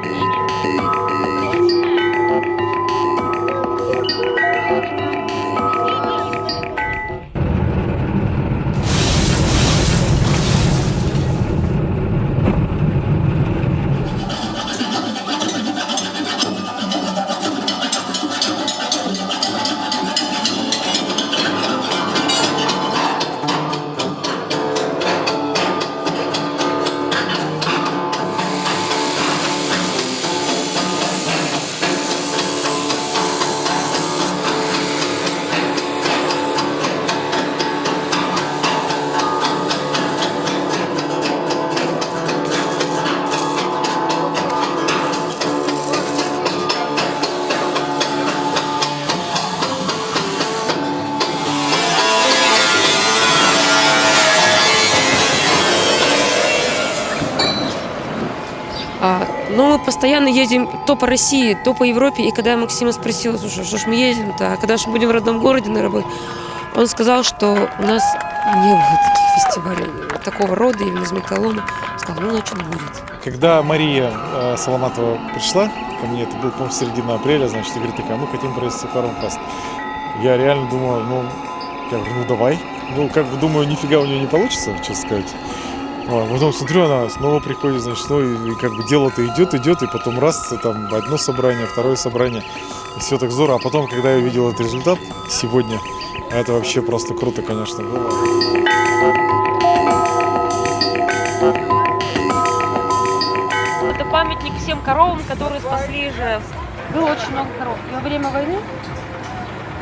А, но мы постоянно ездим то по России, то по Европе. И когда я Максима спросила, слушай, что ж мы ездим-то, а когда же будем в родном городе на работе, он сказал, что у нас не было таких фестивалей такого рода, именно из металлома. Сказал, ну, значит, будет. Когда Мария э, Соломатова пришла ко мне, это был, по-моему, середина апреля, значит, и говорит, такая, мы хотим провести Фармфест. Я реально думал, ну, я говорю, ну давай. Ну, как бы думаю, нифига у нее не получится, честно сказать. А потом смотрю, она снова приходит, значит, ну и, и как бы дело-то идет, идет, и потом раз, там одно собрание, второе собрание, и все так здорово. А потом, когда я увидел этот результат сегодня, это вообще просто круто, конечно, было. Это памятник всем коровам, которые спасли Ижевск. Было очень много коров. И во время войны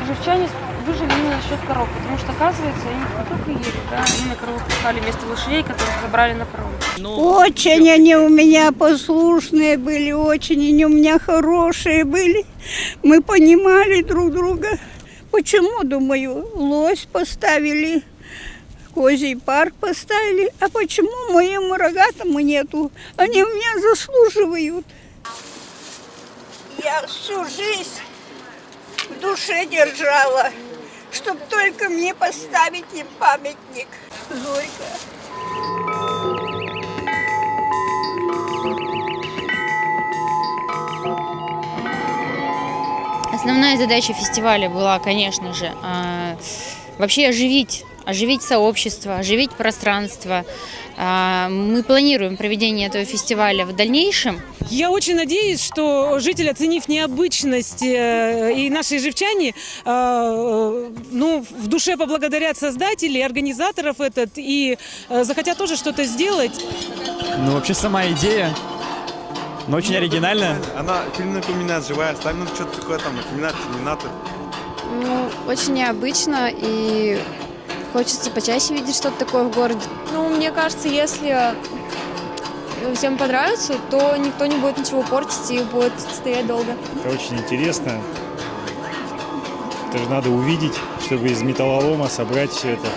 ижевчане выжили именно за счет коров, потому что, оказывается, они не только ели, да, они на коровах пахали вместо лошадей, которых забрали на фронт. Очень они у меня послушные были, очень они у меня хорошие были. Мы понимали друг друга. Почему, думаю, лось поставили, козий парк поставили, а почему моему рогатому нету? Они у меня заслуживают. Я всю жизнь в душе держала, чтоб только мне поставить им памятник. Зорька. Основная задача фестиваля была, конечно же, а, вообще оживить, оживить сообщество, оживить пространство. А, Мы планируем проведение этого фестиваля в дальнейшем. Я очень надеюсь, что жители, оценив необычность э, и наши живчане, э, ну, в душе поблагодарят создателей, организаторов этот и э, захотят тоже что-то сделать. Ну, вообще сама идея, но очень оригинальная. Она фильм напоминает, живая, ставим ну, что-то такое там, напоминает терминатор. Ну, очень необычно и хочется почаще видеть что-то такое в городе. Ну, мне кажется, если всем понравится, то никто не будет ничего портить и будет стоять долго. Это очень интересно. Это же надо увидеть, чтобы из металлолома собрать все это.